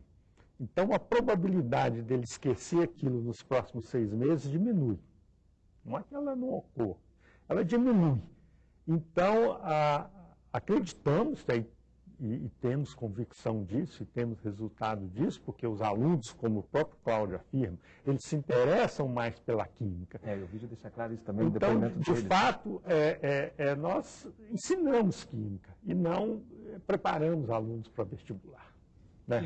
Então, a probabilidade dele esquecer aquilo nos próximos seis meses diminui. Não é que ela não ocorra, ela diminui. Então, a, acreditamos e, e, temos convicção disso, e temos resultado disso, porque os alunos, como o próprio Cláudio afirma, eles se interessam mais pela química. É, o vídeo deixa claro isso também, então, depoimento de deles. fato, é, é, é, nós ensinamos química e não é, preparamos alunos para vestibular. Né?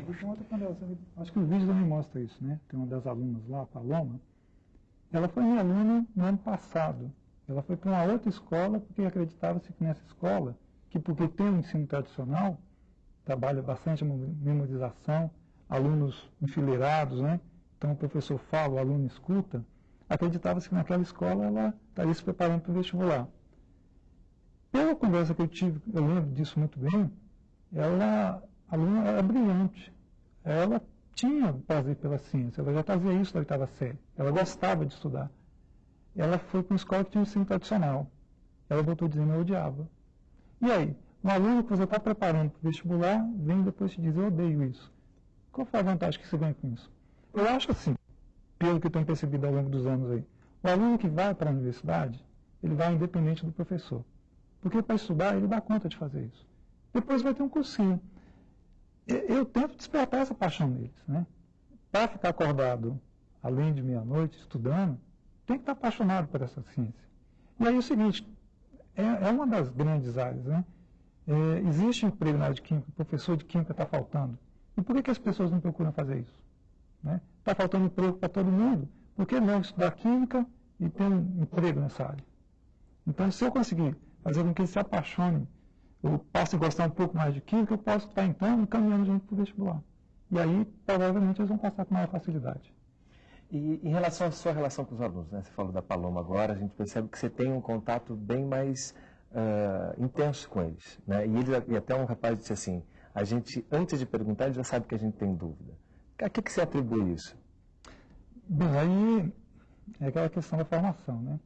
Acho que o vídeo também mostra isso, né? Tem uma das alunas lá, a Paloma, ela foi minha aluna no ano passado. Ela foi para uma outra escola porque acreditava-se que nessa escola, que porque tem um ensino tradicional, trabalha bastante memorização, alunos enfileirados, né? Então o professor fala, o aluno escuta, acreditava-se que naquela escola ela estaria se preparando para o vestibular. Pela conversa que eu tive, eu lembro disso muito bem, ela, a aluna era brilhante. Ela tinha prazer pela ciência, ela já fazia isso da oitava série, ela gostava de estudar ela foi para uma escola que tinha um ensino tradicional. Ela voltou dizendo eu odiava. E aí, um aluno que você está preparando para o vestibular vem depois te dizer, eu odeio isso. Qual foi a vantagem que você ganha com isso? Eu acho assim, pelo que eu tenho percebido ao longo dos anos aí, o aluno que vai para a universidade, ele vai independente do professor. Porque para estudar, ele dá conta de fazer isso. Depois vai ter um cursinho. Eu, eu tento despertar essa paixão neles. Né? Para ficar acordado, além de meia-noite, estudando, tem que estar apaixonado por essa ciência. E aí é o seguinte, é, é uma das grandes áreas, né? É, existe emprego na área de química, professor de química está faltando. E por que, que as pessoas não procuram fazer isso? Está né? Tá faltando emprego para todo mundo. Por que não estudar química e ter um emprego nessa área? Então, se eu conseguir fazer com que eles se apaixonem, eu possa gostar um pouco mais de química, eu posso estar, então, encaminhando gente para o vestibular. E aí, provavelmente, eles vão passar com maior facilidade. E em relação à sua relação com os alunos, né? você falou da Paloma agora, a gente percebe que você tem um contato bem mais uh, intenso com eles. Né? E, ele, e até um rapaz disse assim, a gente, antes de perguntar, ele já sabe que a gente tem dúvida. A que, que você atribui isso? Bem, aí é aquela questão da formação, né?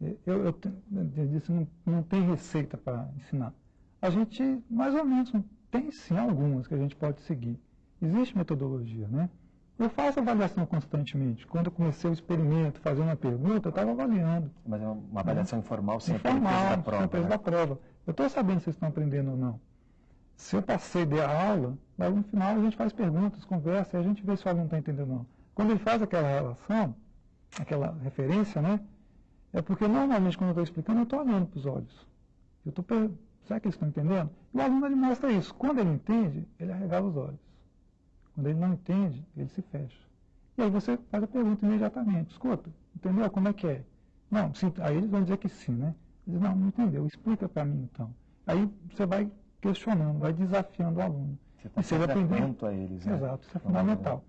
Eu, eu, eu disse, não, não tem receita para ensinar. A gente, mais ou menos, tem sim algumas que a gente pode seguir. Existe metodologia, né? Eu faço avaliação constantemente. Quando eu comecei o experimento, fazendo uma pergunta, eu estava avaliando. Mas é uma avaliação informal, sem informal, da prova. Sem né? da prova. Eu estou sabendo se vocês estão aprendendo ou não. Se eu passei de aula, mas no final a gente faz perguntas, conversa, e a gente vê se o aluno está entendendo ou não. Quando ele faz aquela relação, aquela referência, né? É porque normalmente quando eu estou explicando, eu estou olhando para os olhos. Eu estou per... Será que eles estão entendendo? E o aluno ele mostra isso. Quando ele entende, ele arregala os olhos. Quando ele não entende, ele se fecha. E aí você faz a pergunta imediatamente. Escuta, entendeu? Como é que é? Não, sim. Aí eles vão dizer que sim, né? Eles não, não entendeu. Explica para mim então. Aí você vai questionando, vai desafiando o aluno. Você está sempre atento a eles. né? Exato, isso é fundamental.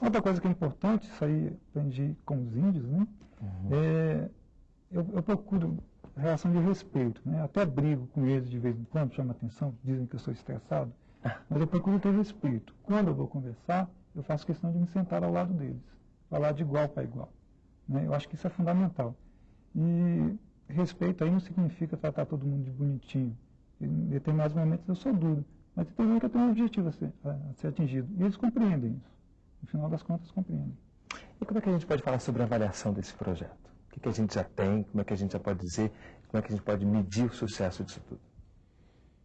Outra coisa que é importante, isso aí aprendi com os índios, né? É, eu, eu procuro relação de respeito, né? Até brigo com eles de vez em quando, chama atenção, dizem que eu sou estressado, mas eu procuro ter respeito. Quando eu vou conversar, eu faço questão de me sentar ao lado deles, falar de igual para igual. Né? Eu acho que isso é fundamental. E respeito aí não significa tratar todo mundo de bonitinho. Em determinados momentos eu sou duro, mas tem momento que eu tenho um objetivo a ser, a ser atingido. E eles compreendem isso. No final das contas, compreendem. E como é que a gente pode falar sobre a avaliação desse projeto? O que, que a gente já tem? Como é que a gente já pode dizer? Como é que a gente pode medir o sucesso disso tudo?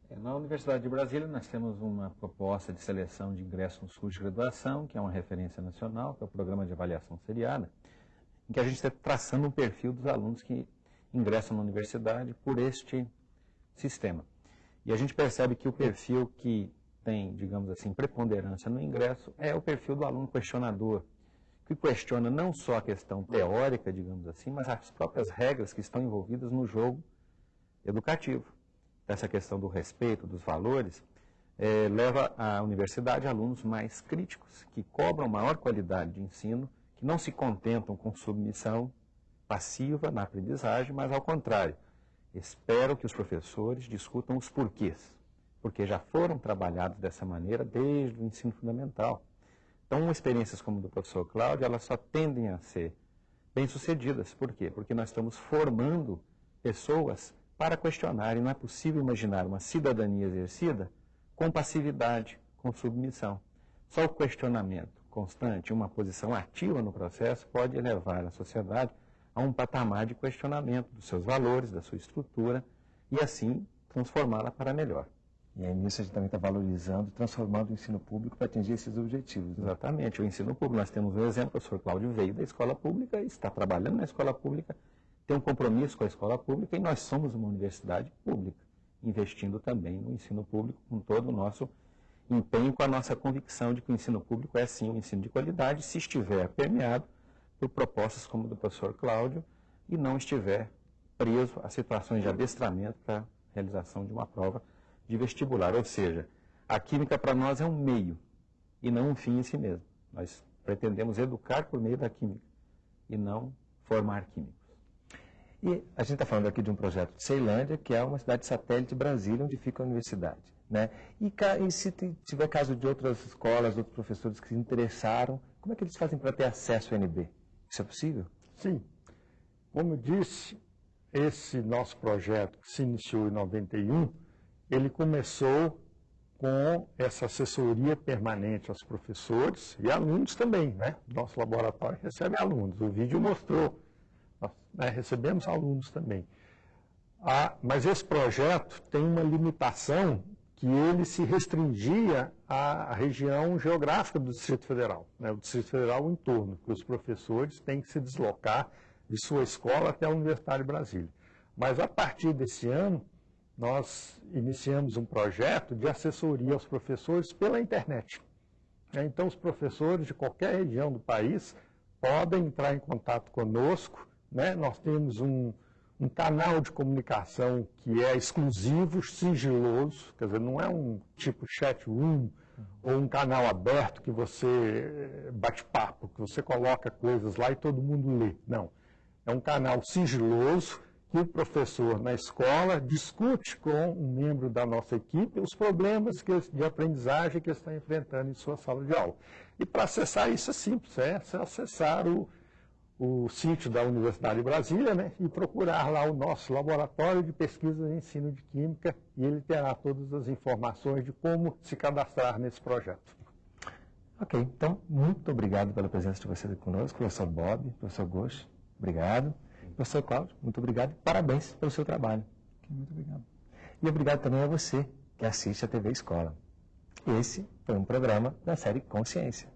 É, Na Universidade de Brasília, nós temos uma proposta de seleção de ingresso nos cursos de graduação, que é uma referência nacional, que é o Programa de Avaliação Seriada, em que a gente está traçando um perfil dos alunos que ingressam na universidade por este sistema. E a gente percebe que o perfil que tem, digamos assim, preponderância no ingresso é o perfil do aluno questionador, que questiona não só a questão teórica, digamos assim, mas as próprias regras que estão envolvidas no jogo educativo. Essa questão do respeito, dos valores, eh, leva à universidade alunos mais críticos, que cobram maior qualidade de ensino, que não se contentam com submissão passiva na aprendizagem, mas ao contrário, espero que os professores discutam os porquês, porque já foram trabalhados dessa maneira desde o ensino fundamental. Então, experiências como a do professor Cláudio, elas só tendem a ser bem-sucedidas. Por quê? Porque nós estamos formando pessoas para questionar, e não é possível imaginar uma cidadania exercida com passividade, com submissão. Só o questionamento constante, uma posição ativa no processo, pode levar a sociedade a um patamar de questionamento dos seus valores, da sua estrutura, e assim transformá-la para melhor. E aí nisso a gente também está valorizando, transformando o ensino público para atingir esses objetivos. né? Exatamente, o ensino público. Nós temos um exemplo, o professor Cláudio veio da escola pública, está trabalhando na escola pública, tem um compromisso com a escola pública e nós somos uma universidade pública, investindo também no ensino público com todo o nosso empenho, com a nossa convicção de que o ensino público é sim um ensino de qualidade, se estiver permeado por propostas como a do professor Cláudio e não estiver preso a situações de adestramento para a realização de uma prova de vestibular. Ou seja, a química para nós é um meio e não um fim em si mesmo. Nós pretendemos educar por meio da química e não formar químicos. E a gente está falando aqui de um projeto de Ceilândia, que é uma cidade satélite de Brasília, onde fica a universidade. Né? E, e se ti- tiver caso de outras escolas, outros professores que se interessaram, como é que eles fazem para ter acesso ao NB? Isso é possível? Sim. Como eu disse, esse nosso projeto, que se iniciou em 91, ele começou com essa assessoria permanente aos professores e alunos também, né? Nosso laboratório recebe alunos. O vídeo mostrou. Né, recebemos alunos também. Ah, mas esse projeto tem uma limitação que ele se restringia à região geográfica do Distrito Federal, né? o Distrito Federal o entorno, que os professores têm que se deslocar de sua escola até a Universidade de Brasília. Mas a partir desse ano, nós iniciamos um projeto de assessoria aos professores pela internet. né? Então, os professores de qualquer região do país podem entrar em contato conosco. Né? Nós temos um, um canal de comunicação que é exclusivo, sigiloso, quer dizer, não é um tipo chat room ou um canal aberto que você eh, bate papo, que você coloca coisas lá e todo mundo lê. Não. É um canal sigiloso que o professor na escola discute com um membro da nossa equipe os problemas que, de aprendizagem que ele está enfrentando em sua sala de aula. E para acessar isso é simples, é acessar o, o sítio da Universidade de Brasília né, e procurar lá o nosso laboratório de pesquisa e ensino de química e ele terá todas as informações de como se cadastrar nesse projeto. Ok, então, muito obrigado pela presença de vocês aqui conosco, professor Bob, professor Gomes, obrigado. Professor Cláudio, muito obrigado e parabéns pelo seu trabalho. Muito obrigado. E obrigado também a você que assiste a TV Escola. Esse foi um programa da série Consciência.